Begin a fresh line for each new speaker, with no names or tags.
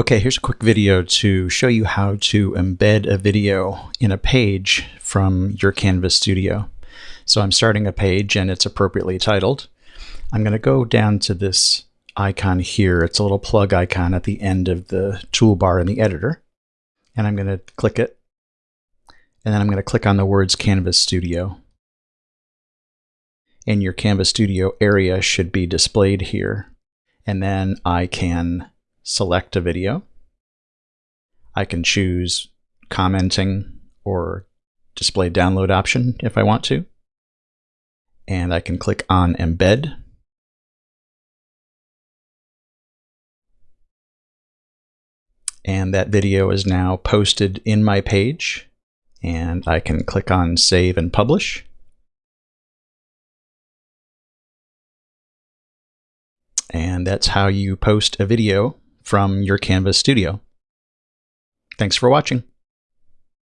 Okay, here's a quick video to show you how to embed a video in a page from your Canvas Studio. So I'm starting a page and it's appropriately titled. I'm going to go down to this icon here. It's a little plug icon at the end of the toolbar in the editor. And I'm going to click it. And then I'm going to click on the words Canvas Studio. And your Canvas Studio area should be displayed here. And then I can select a video. I can choose commenting or display download option if I want to. And I can click on embed. And that video is now posted in my page. And I can click on save and publish. And that's how you post a video from your Canvas studio. Thanks for watching.